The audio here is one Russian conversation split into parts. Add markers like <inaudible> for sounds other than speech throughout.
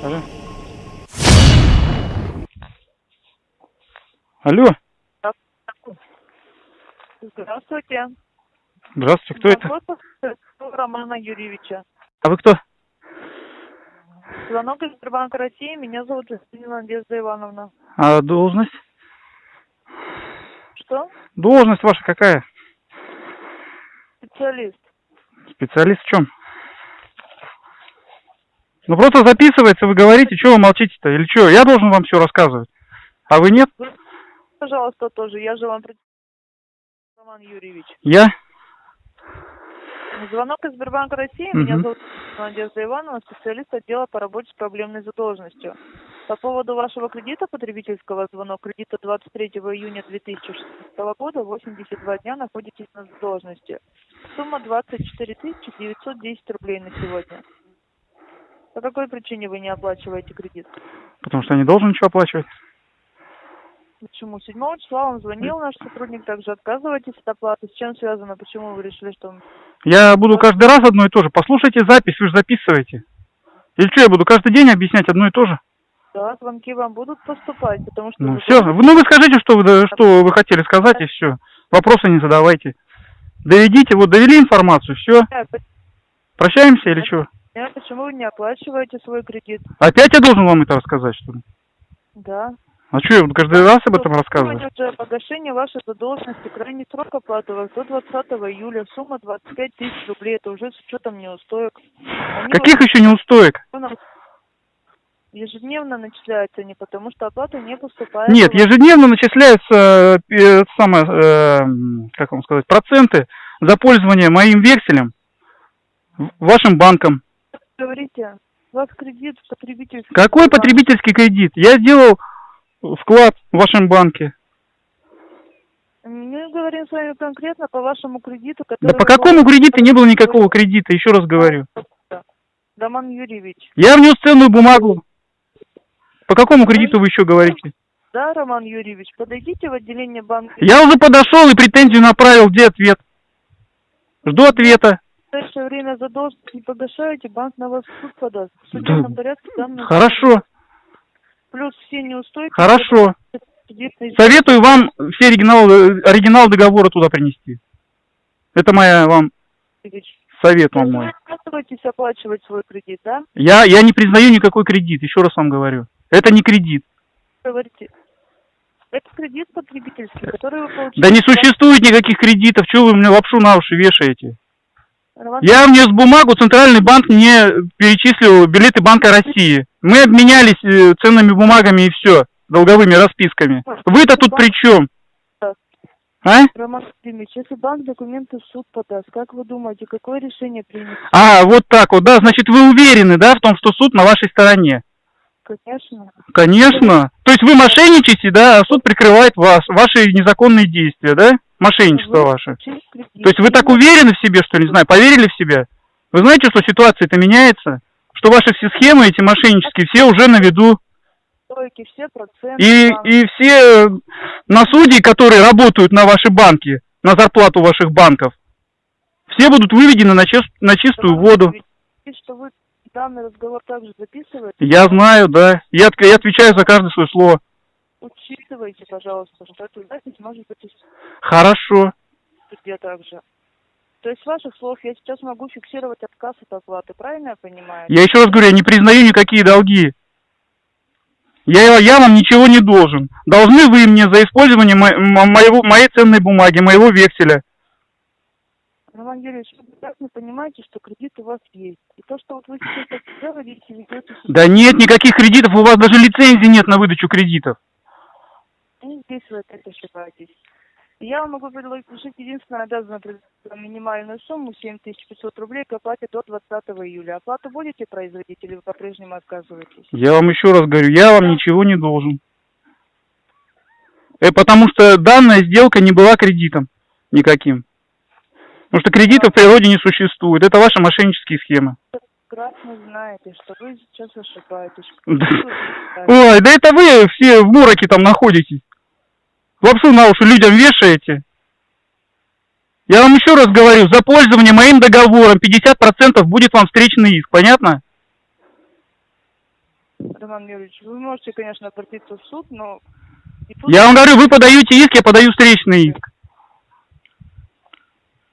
Алло. Алло. Здравствуйте. Здравствуйте, кто это? Вопрос Романа Юрьевича. А вы кто? Звонок из Сбербанка России. Меня зовут Жестинина Надежда Ивановна. А должность? Что? Должность ваша какая? Специалист. Специалист в чем? Ну просто записывается, вы говорите, что вы молчите-то? Или что? Я должен вам все рассказывать. А вы нет? Пожалуйста, тоже. Я же вам... Роман Юрьевич. Я? Звонок из Сбербанка России. Меня Мгм. зовут Надежда Ивановна, специалист отдела по работе с проблемной задолженностью. По поводу вашего кредита потребительского звонок кредита 23 июня 2016 года 82 дня находитесь на задолженности. Сумма 24 910 рублей на сегодня. По какой причине вы не оплачиваете кредит? Потому что я не должен ничего оплачивать. Почему? 7 числа вам звонил наш сотрудник, также отказываетесь от оплаты. С чем связано? Почему вы решили, что... Я буду каждый раз одно и то же. Послушайте запись, вы же записываете. Или что, я буду каждый день объяснять одно и то же? Да, звонки вам будут поступать, потому что... Ну вы все, ну вы скажите, что вы, что вы хотели сказать, и все. Вопросы не задавайте. Доведите, вот довели информацию, все. Прощаемся или что? Понимаю, почему вы не оплачиваете свой кредит. Опять я должен вам это рассказать, что ли? Да. А что, я буду каждый раз об этом рассказывать? Сегодня уже погашение вашей задолженности, крайний срок оплаты вас до 20 июля, сумма 25 тысяч рублей, это уже с учетом неустоек. Они Каких еще неустоек? ежедневно начисляются не потому, что оплата не поступает. Нет, ежедневно начисляются, э, самое, э, как вам сказать, проценты за пользование моим векселем вашим банком. Говорите, у вас кредит потребительский. Какой банк. потребительский кредит? Я сделал вклад в вашем банке. Мы говорим с вами конкретно по вашему кредиту, который... Да по какому кредиту не было никакого кредита, еще раз говорю. Роман Юрьевич. Я внес ценную бумагу. По какому кредиту вы еще говорите? Да, Роман Юрьевич, подойдите в отделение банка. Я уже подошел и претензию направил. Где ответ? Жду ответа. Ближайшее время задолженность не погашаете, банк на вас в суд подаст. В судебном порядке данные... Хорошо, Плюс все неустойки... хорошо. Советую вам все оригиналы, оригинал договора туда принести. Это моя вам совет вам мой. не отказываетесь оплачивать свой кредит, да? Я, я не признаю никакой кредит, еще раз вам говорю. Это не кредит. Говорите. Это кредит потребительский, который вы получили... Да не существует никаких кредитов, чего вы мне лапшу на уши вешаете? Я внес бумагу, Центральный банк мне перечислил билеты Банка России. Мы обменялись э, ценными бумагами и все, долговыми расписками. Вы-то тут при чем? А? Роман Владимирович, если банк документы в суд подаст, как вы думаете, какое решение примет? А, вот так вот, да, значит, вы уверены, да, в том, что суд на вашей стороне? Конечно. Конечно. То есть вы мошенничаете, да, а суд прикрывает вас, ваши незаконные действия, да? Мошенничество ваше. То есть вы так уверены в себе, что ли, не знаю, поверили в себя? Вы знаете, что ситуация-то меняется? Что ваши все схемы эти мошеннические, все уже на виду. И, и все э, на судьи, которые работают на ваши банки, на зарплату ваших банков, все будут выведены на, чис- на чистую воду. Я знаю, да. Я, я отвечаю за каждое свое слово. Учитывайте, пожалуйста, что эту запись может быть Хорошо. суде также. То есть с ваших слов я сейчас могу фиксировать отказ от оплаты, правильно я понимаю? Я еще раз говорю, я не признаю никакие долги. Я, я вам ничего не должен. Должны вы мне за использование мо- мо- моего, моей ценной бумаги, моего векселя. Роман Юрьевич, вы прекрасно понимаете, что кредит у вас есть. И то, что вот вы сейчас так делаете, ведете Да нет никаких кредитов, у вас даже лицензии нет на выдачу кредитов. Здесь вы опять ошибаетесь. Я вам могу предложить единственное вам минимальную сумму 7500 рублей к оплате до 20 июля. Оплату будете производить или вы по-прежнему отказываетесь? Я вам еще раз говорю, я вам ничего не должен. Э, потому что данная сделка не была кредитом никаким. Потому что кредитов в природе не существует. Это ваши мошеннические схемы. Прекрасно знаете, что вы сейчас ошибаетесь. Ой, да это вы все в мороке там находитесь. Лапшу на уши людям вешаете. Я вам еще раз говорю, за пользование моим договором 50% будет вам встречный иск, понятно? Роман Юрьевич, вы можете, конечно, обратиться в суд, но... тут- Я вам говорю, вы подаете иск, я подаю встречный иск.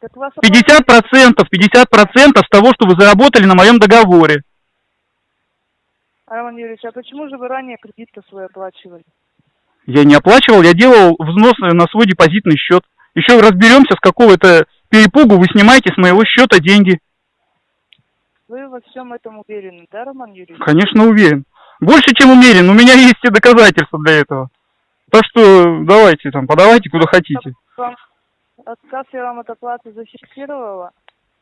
Так вас 50 процентов, 50 процентов с того, что вы заработали на моем договоре. Роман Юрьевич, а почему же вы ранее кредит-то свой оплачивали? Я не оплачивал, я делал взнос на свой депозитный счет. Еще разберемся, с какого это перепугу вы снимаете с моего счета деньги. Вы во всем этом уверены, да, Роман Юрьевич? Конечно, уверен. Больше, чем уверен. У меня есть и доказательства для этого. Так что давайте там, подавайте куда хотите. Вам отказ я вам от оплаты зафиксировала.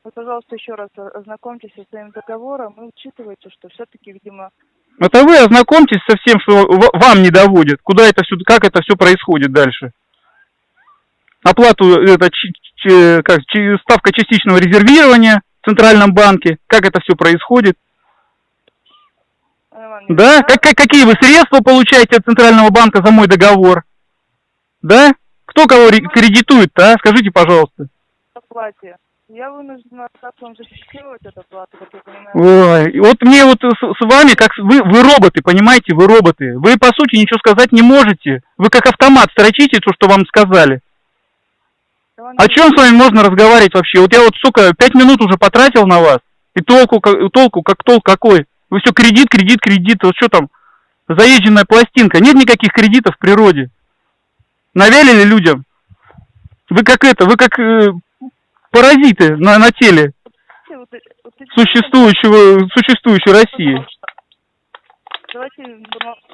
Вы, пожалуйста, еще раз ознакомьтесь со своим договором и учитывайте, что все-таки, видимо, Это вы ознакомьтесь со всем, что ва- вам не доводит. Куда это все, как это все происходит дальше. Оплату, это чи- чи- как, чи- ставка частичного резервирования в Центральном банке. Как это все происходит. Да? Как, как, какие вы средства получаете от Центрального банка за мой договор? Да? Кто кого ре- кредитует-то, а? Скажите, пожалуйста. оплате. Я вынуждена отказ вам зафиксировать эту оплату, как я понимаю. Ой, вот мне вот с, с вами, как вы, вы роботы, понимаете, вы роботы. Вы, по сути, ничего сказать не можете. Вы как автомат строчите то, что вам сказали. О чем с вами можно разговаривать вообще? Вот я вот, сука, пять минут уже потратил на вас. И толку, как- толку, как толк какой? Вы все кредит, кредит, кредит. Вот что там? Заезженная пластинка. Нет никаких кредитов в природе. Навялили людям. Вы как это, вы как э, паразиты на, на теле существующего, существующей России. Давайте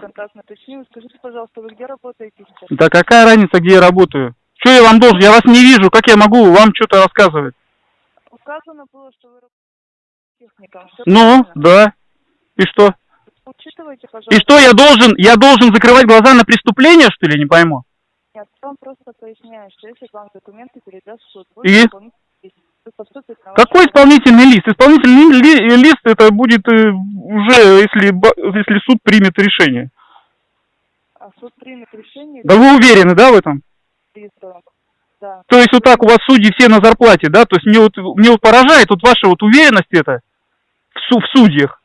контактный уточним. Скажите, пожалуйста, вы где работаете сейчас? Да какая разница, где я работаю? Что я вам должен? Я вас не вижу. Как я могу вам что-то рассказывать? Указано было, что вы работаете техником. Ну, правильно. да. И что? Учитывайте, пожалуйста. И что я должен? Я должен закрывать глаза на преступление, что ли? Не пойму. Нет, я вам просто поясняю, что если вам документы передаст суд, вы И лист, вы поступите на Какой исполнительный лист? Исполнительный ли- лист это будет э, уже, если, если суд примет решение. А суд примет решение Да вы уверены, да, в этом? Да. То есть вот так у вас судьи все на зарплате, да? То есть мне вот, мне вот поражает вот ваша вот уверенность это в, в судьях.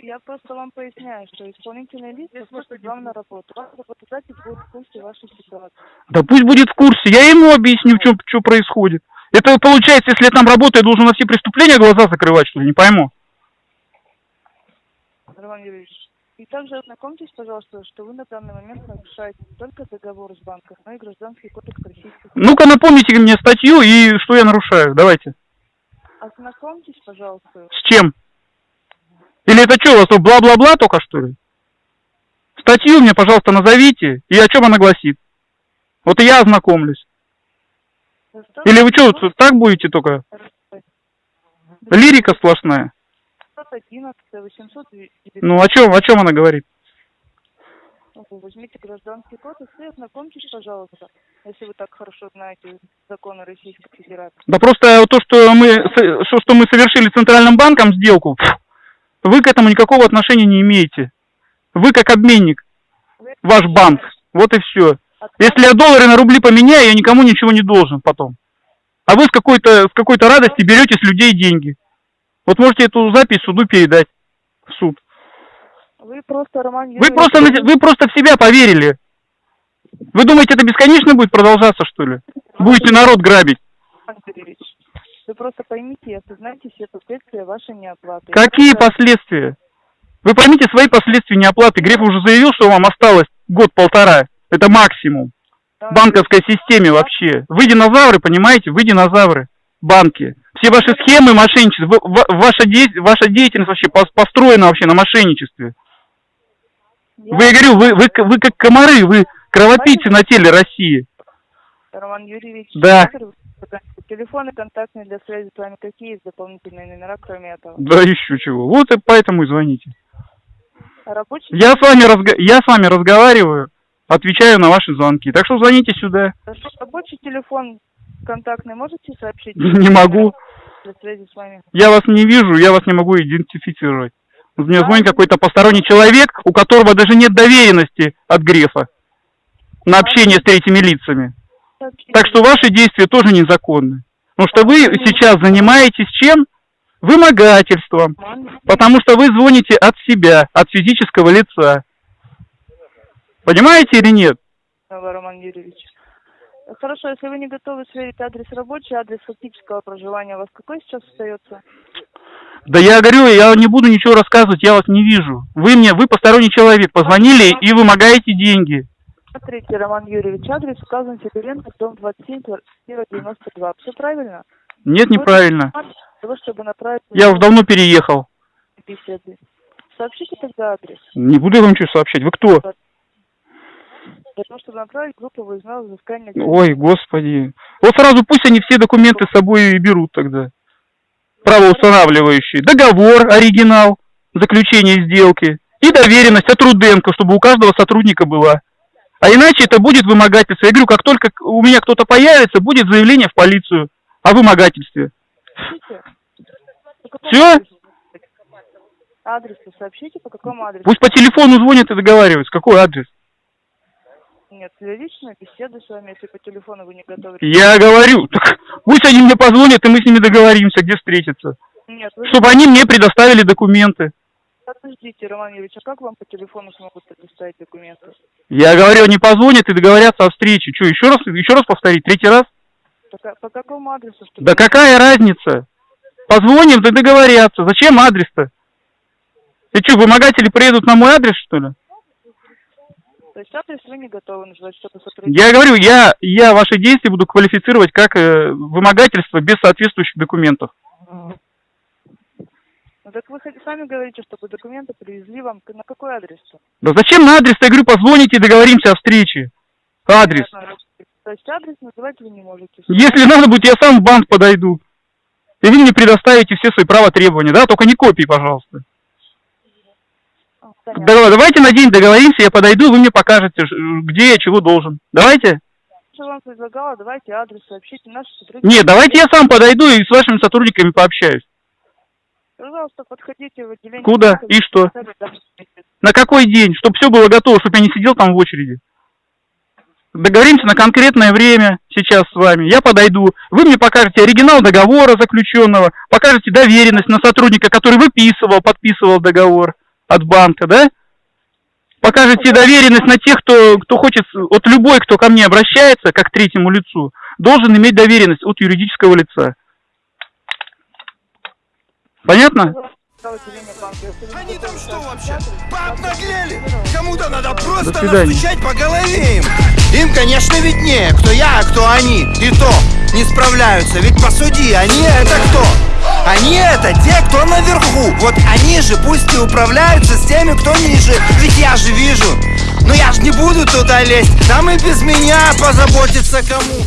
Я просто вам поясняю, что исполнительный лист поступит вам на работу. Ваш работодатель будет в курсе вашей ситуации. Да пусть будет в курсе, я ему объясню, что происходит. Это получается, если я там работаю, я должен на все преступления глаза закрывать, что ли? Не пойму. Роман Юрьевич. И также ознакомьтесь, пожалуйста, что вы на данный момент нарушаете не только договор с банком, но и гражданский кодекс Российской Ну-ка напомните мне статью и что я нарушаю. Давайте. Ознакомьтесь, пожалуйста. С чем? Или это что, у вас тут бла-бла-бла только, что ли? Статью мне, пожалуйста, назовите, и о чем она гласит. Вот и я ознакомлюсь. Или вы что, так будете только? Лирика сплошная. 511, 819. Ну, о чем, о чем она говорит? Возьмите гражданский кодекс и ознакомьтесь, пожалуйста, если вы так хорошо знаете законы Российской Федерации. Да просто то, что мы, что, что мы совершили с Центральным банком сделку, вы к этому никакого отношения не имеете. Вы как обменник, ваш банк. Вот и все. Если я доллары на рубли поменяю, я никому ничего не должен потом. А вы с какой-то с какой-то радости берете с людей деньги. Вот можете эту запись суду передать в суд. Вы просто, Роман Вы просто, вы просто в себя поверили. Вы думаете, это бесконечно будет продолжаться, что ли? Будете народ грабить. Вы просто поймите и осознайте все последствия вашей неоплаты. Какие Это- последствия? Вы поймите свои последствия неоплаты. Греф уже заявил, что вам осталось год-полтора. Это максимум. В банковской системе вообще. Вы динозавры, понимаете? Вы динозавры. Банки. Все ваши схемы мошенничества, ваша, де- ваша деятельность вообще пос- построена вообще на мошенничестве. Я- Вы, я говорю, вы, вы, вы как комары, вы кровопийцы на теле России. Роман Юрьевич, Да. номер- телефоны контактные для связи с вами какие есть дополнительные номера, кроме этого? Да еще чего. Вот и поэтому и звоните. Рабочий Я с вами, разга- я с вами разговариваю, отвечаю на ваши звонки. Так что звоните сюда. Хорошо, Рабочий телефон контактный можете сообщить? <laughs> Не могу. Для связи с вами. Я вас не вижу, я вас не могу идентифицировать. Мне звонит какой-то посторонний человек, у которого даже нет доверенности от Грефа на общение с третьими лицами. Так что ваши действия тоже незаконны. Потому что вы сейчас занимаетесь чем? вымогательством, потому что вы звоните от себя, от физического лица. Понимаете или нет? Роман Юрьевич. Хорошо, если вы не готовы сверить адрес рабочий, адрес фактического проживания у вас какой сейчас остается? Да я говорю, я не буду ничего рассказывать, я вас не вижу. Вы мне, вы посторонний человек, позвонили и вымогаете деньги. Смотрите, Роман Юрьевич, адрес указан Сидоренко, дом 27, квартира 92. Все правильно? Нет, неправильно. Того, чтобы направить Я уже давно переехал. беседы. Сообщите тогда адрес. Не буду я вам ничего сообщать. Вы кто? Для того, чтобы направить группу выездного взыскания. Ой, господи. Вот сразу пусть они все документы с собой и берут тогда. Правоустанавливающие. Договор, оригинал, заключение сделки и доверенность от Руденко, чтобы у каждого сотрудника была. А иначе это будет вымогательство. Я говорю, как только у меня кто-то появится, будет заявление в полицию о вымогательстве. Адресу? Адрес сообщите, по какому адресу? Пусть по телефону звонят и договариваются. Какой адрес? Нет, для личной беседы с вами, если по телефону вы не готовы. Я говорю, так пусть они мне позвонят, и мы с ними договоримся, где встретиться. Нет, вы Чтобы они мне предоставили документы. Подождите, Роман Юрьевич, а как вам по телефону смогут предоставить документы? Я говорю, они позвонят и договорятся о встрече. Что, еще раз, еще раз повторить, третий раз? По, по какому адресу? Чтобы... Да какая разница? Позвоним, да договорятся. Зачем адрес-то? Ты что, вымогатели приедут на мой адрес, что ли? То есть адрес вы не готовы назвать, чтобы сотрудничать? Я говорю, я, я ваши действия буду квалифицировать как э, вымогательство без соответствующих документов. Ну, так вы сами говорите, чтобы документы привезли вам на какой адрес? Да зачем на адрес? Я говорю, позвоните и договоримся о встрече. Адрес. Понятно. То есть адрес называть вы не можете. Если надо будет, я сам в банк подойду. И вы мне предоставите все свои права требования, да? Только не копии, пожалуйста. А, понятно. Да, давайте на день договоримся, я подойду, вы мне покажете, где я чего должен. Давайте? Что вам предлагала, давайте адрес сообщите наши сотрудники. Нет, давайте я сам подойду и с вашими сотрудниками пообщаюсь. Пожалуйста, подходите в отделение. Куда? И что? На какой день? Чтобы все было готово, чтобы я не сидел там в очереди. Договоримся на конкретное время сейчас с вами. Я подойду. Вы мне покажете оригинал договора заключенного, покажете доверенность на сотрудника, который выписывал, подписывал договор от банка, да? Покажете доверенность на тех, кто, кто хочет, вот любой, кто ко мне обращается, как к третьему лицу, должен иметь доверенность от юридического лица. Понятно? Они там что вообще? Пообнаглели? Кому-то надо просто настучать по голове им. Им, конечно, виднее, кто я, а кто они. И то не справляются, ведь посуди, они это кто? Они это те, кто наверху. Вот они же пусть и управляются с теми, кто ниже. Ведь я же вижу. Но я же не буду туда лезть. Там и без меня позаботиться кому.